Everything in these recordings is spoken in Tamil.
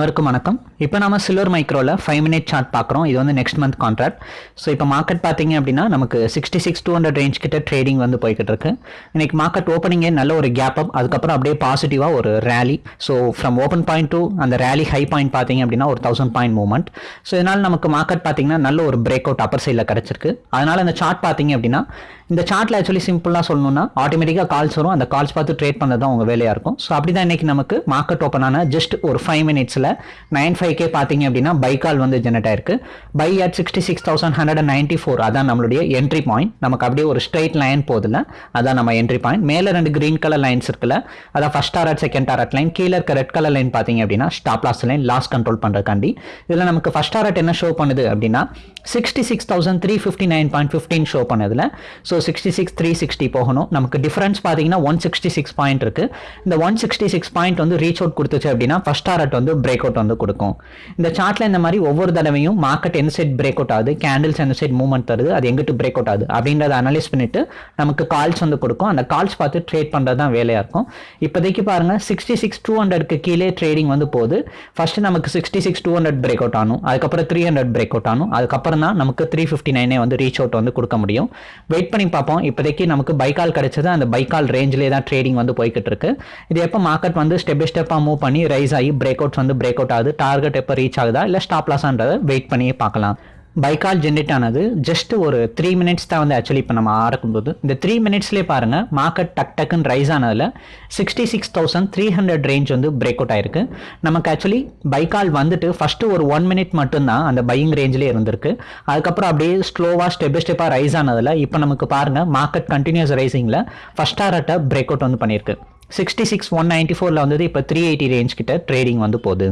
அனைவருக்கும் வணக்கம். இப்போ நம்ம சில்வர் மைக்ரோவில் ஃபைவ் மினிட் சார்ட் பார்க்குறோம். இது வந்து நெக்ஸ்ட் மந்த் கான்ட்ராக்ட் ஸோ இப்போ மார்க்கெட் பார்த்தீங்க அப்படின்னா நமக்கு sixty six two hundred range கிட்ட ட்ரேடிங் வந்து போய்கிட்டு இருக்கு. இன்னைக்கு மார்க்கெட் ஓப்பனிங்கே நல்ல ஒரு கேப் அப் அதுக்கப்புறம் அப்படியே பாசிட்டிவாக ஒரு rally so from open point to அந்த ரேலி ஹை பாயிண்ட் பார்த்தீங்க அப்படின்னா ஒரு தௌசண்ட் பாயிண்ட் மூவ்மெண்ட் ஸோ இதனால் நமக்கு மார்க்கெட் பார்த்தீங்கன்னா நல்ல ஒரு பிரேக் அவுட் அப்பர் சைடில் கிடச்சிருக்கு. அதனால் அந்த சார்ட் பார்த்தீங்க அப்படின்னா இந்த சார்ட்டில் ஆக்சுவலி சிம்பிளாக சொல்லணும்னா ஆட்டோமேட்டிக்காக கால்ஸ் வரும். அந்த கால்ஸ் பார்த்து ட்ரேட் பண்ணது தான் உங்கள் வேலையாக இருக்கும். ஸோ அப்படி தான் இன்னைக்கு நமக்கு மார்க்கெட் ஓப்பன் ஆன ஜஸ்ட் ஒரு ஃபைவ் மினிட்ஸில் நைன் ஃபைவ் கே பார்த்தீங்க அப்படின்னா பை கால் வந்து ஜெனரேட் ஆயிருக்கு. Buy at sixty six thousand hundred and ninety four அதான் நம்மளுடைய என்ட்ரி பாயிண்ட் நமக்கு அப்படியே ஒரு ஸ்ட்ரைட் லைன் போதில்ல. அதான் நம்ம என்ட்ரி பாயிண்ட் மேலே ரெண்டு கிரீன் கலர் லைன்ஸ் இருக்குல்ல. அதான் first target second target line கீழே இருக்க ரெட் கலர் லைன் பார்த்தீங்க அப்படின்னா stop loss line loss control பண்ணுறக்காண்டி இதில் நமக்கு ஃபர்ஸ்ட் டாரட் என்ன ஷோ பண்ணுது அப்படின்னா sixty six thousand three fifty nine point fifteen show பண்ணதில். So sixty six three sixty போகணும். நமக்கு டிஃபரன்ஸ் பார்த்தீங்கன்னா ஒன் சிக்ஸ்டி சிக்ஸ் பாயிண்ட் இருக்கு. இந்த ஒன் சிக்ஸ்டி சிக்ஸ் பாயிண்ட் வந்து ரீச் அவுட் கொடுத்துச்சு அப்படின்னா ஃபர்ஸ்ட் டாரட் வந்து பிரேக் அவுட் வந்து கொடுக்கும். இந்த சார்ட்ல இந்த மாதிரி ஒவ்வொரு தடவையும் மார்க்கெட் எந்த சைட் பிரேக் அவுட் ஆகுது கேண்டில்ஸ் எந்த சைட் மூவ்மெண்ட் தருது அது எங்கிட்டு பிரேக் அவுட் ஆகுது அப்படின்றத அனலைஸ் பண்ணிட்டு நமக்கு கால்ஸ் வந்து கொடுக்கும். அந்த கால்ஸ் பார்த்து ட்ரேட் பண்ணுறது தான் வேலையாக இருக்கும். இப்போதைக்கு பாருங்க சிக்ஸ்டி சிக்ஸ் டூ ஹண்ட்ரட்க்கு கீழே ட்ரேடிங் வந்து போகுது. ஃபர்ஸ்ட் நமக்கு sixty six two hundred break out ஆகணும் அதுக்கப்புறம் த்ரீ ஹண்ட்ரட் பிரேக் அவுட் ஆகணும் அதுக்கப்புறம் தான் நமக்கு த்ரீ ஃபிஃப்டி நைனே வந்து ரீச் அவுட் வந்து கொடுக்க முடியும். வெயிட் பண்ணி பார்ப்போம். இப்போதைக்கு நமக்கு பைக்கால் கிடைச்சது அந்த பைக்கால் ரேஞ்சிலே தான் ட்ரேடிங் வந்து போய்கிட்டு இருக்கு. இது எப்போ மார்க்கெட் வந்து ஸ்டெப் பை ஸ்டெப்பாக மூவ் பண்ணி ரைஸ் ஆகி பிரேக் அவுட்ஸ் வந்து பிரேக் அவுட் ஆகுது. டார்கெட் எப்போ ரீச் ஆகுதா? இல்லை ஸ்டாப் லாஸான்றதை வெயிட் பண்ணியே பார்க்கலாம். பைக்கால் ஜென்ரேட் ஆனது ஜஸ்ட் ஒரு த்ரீ மினிட்ஸ் தான் வந்து ஆக்சுவலி இப்போ நம்ம ஆரக்கும்போது இந்த த்ரீ மினிட்ஸ்லேயே பாருங்கள் மார்க்கெட் டக் டக்குன்னு rise ஆனதில் sixty six thousand three hundred range வந்து பிரேக் அவுட் ஆயிருக்கு. நமக்கு ஆக்சுவலி பைக்கால் வந்துட்டு ஃபஸ்ட்டு ஒரு ஒன் மினிட் மட்டும்தான் அந்த பையிங் ரேஞ்சிலே இருந்திருக்கு. அதுக்கப்புறம் அப்படியே ஸ்லோவாக ஸ்டெப் பை ஸ்டெப்பாக ரைஸ் ஆனதில் இப்போ நமக்கு பாருங்கள் மார்க்கெட் கண்டினியூஸ் ரைசிங்கில் ஃபஸ்ட் ஆர்ட்டை பிரேக் அவுட் வந்து பண்ணியிருக்கு. சிக்ஸ்டி சிக்ஸ் ஒன் நைன்டி ஃபோரில் வந்தது இப்போ த்ரீ எயிட்டி ரேஞ்ச் கிட்ட ட்ரேடிங் வந்து போகுது.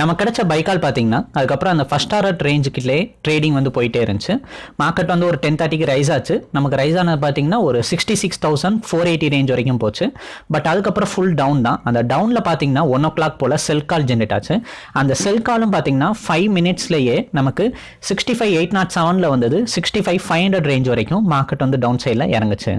நம்ம கிடைச்ச பைக்கால் பார்த்தீங்கன்னா அதுக்கப்புறம் அந்த ஃபஸ்ட் ஆர்ட் ரேஞ்சுக்கிட்டே ட்ரேடிங் வந்து போயிட்டே இருந்துச்சு. மார்க்கெட் வந்து ஒரு டென் தேர்ட்டிக்கு ரைஸ் ஆச்சு. நமக்கு ரைஸ் ஆனது பார்த்தீங்கன்னா ஒரு sixty six thousand four eighty range வரைக்கும் போச்சு. பட் அதுக்கப்புறம் ஃபுல் டவுன் தான். அந்த டவுனில் பார்த்தீங்கன்னா ஒன் ஓ கிளாக் போல் செல் கால் ஜென்ரேட் ஆச்சு. அந்த செல் காலும் பார்த்தீங்கன்னா ஃபைவ் மினிட்ஸ்லேயே நமக்கு சிக்ஸ்டி ஃபைவ் எயிட் நாட் செவனில் வந்தது. Sixty five five hundred range வரைக்கும் மார்க்கெட் வந்து டவுன் சைடில் இறங்குச்சு.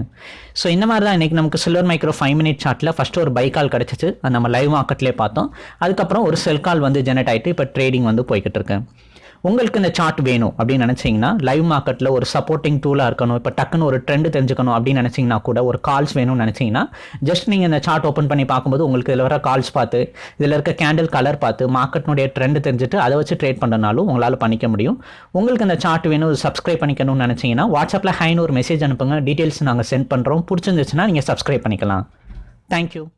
ஸோ இந்த மாதிரி தான் இன்றைக்கி நமக்கு சில்வர் மைக்ரோ ஃபைவ் மினிட் சார்ட்டில் ஃபஸ்ட்டு ஒரு பை கால் கிடச்சிச்சு. அது நம்ம லைவ் மார்க்கெட்லேயே பார்த்தோம். அதுக்கப்புறம் ஒரு செல் கால் வந்து ஜெனரேட் ஆகிட்டு இப்போ ட்ரேடிங் வந்து போய்கிட்டு இருக்கேன் உங்களுக்கு இந்த சார்ட் வேணும் அப்படின்னு நினச்சிங்கன்னா லைவ் மார்க்கெட்டில் ஒரு சப்போர்ட்டிங் டூலாக இருக்கணும். இப்போ டக்குன்னு ஒரு ட்ரெண்ட் தெரிஞ்சுக்கணும் அப்படின்னு நினச்சிங்கன்னா கூட ஒரு கால்ஸ் வேணும்னு நினச்சிங்கன்னா ஜஸ்ட் நீங்கள் இந்த சார்ட் ஓப்பன் பண்ணி பார்க்கும்போது உங்களுக்கு இதில் வர கால்ஸ் பார்த்து இதில் இருக்க கேண்டில் கலர் பார்த்து மார்க்கெட்னுடைய ட்ரெண்ட் தெரிஞ்சுட்டு அதை வச்சு ட்ரேட் பண்ணுறனாலும் உங்களால் பண்ணிக்க முடியும். உங்களுக்கு இந்த சார்ட் வேணும் சப்ஸ்கிரைப் பண்ணிக்கணும்னு நினச்சிங்கன்னா வாட்ஸ்அப்பில் ஹைன்னு ஒரு மெசேஜ் அனுப்புங்க. டீட்டெயில்ஸ் நாங்கள் சென்ட் பண்ணுறோம் பிடிச்சிருந்துச்சுன்னா நீங்கள் சப்ஸ்கிரைப் பண்ணிக்கலாம். Thank you.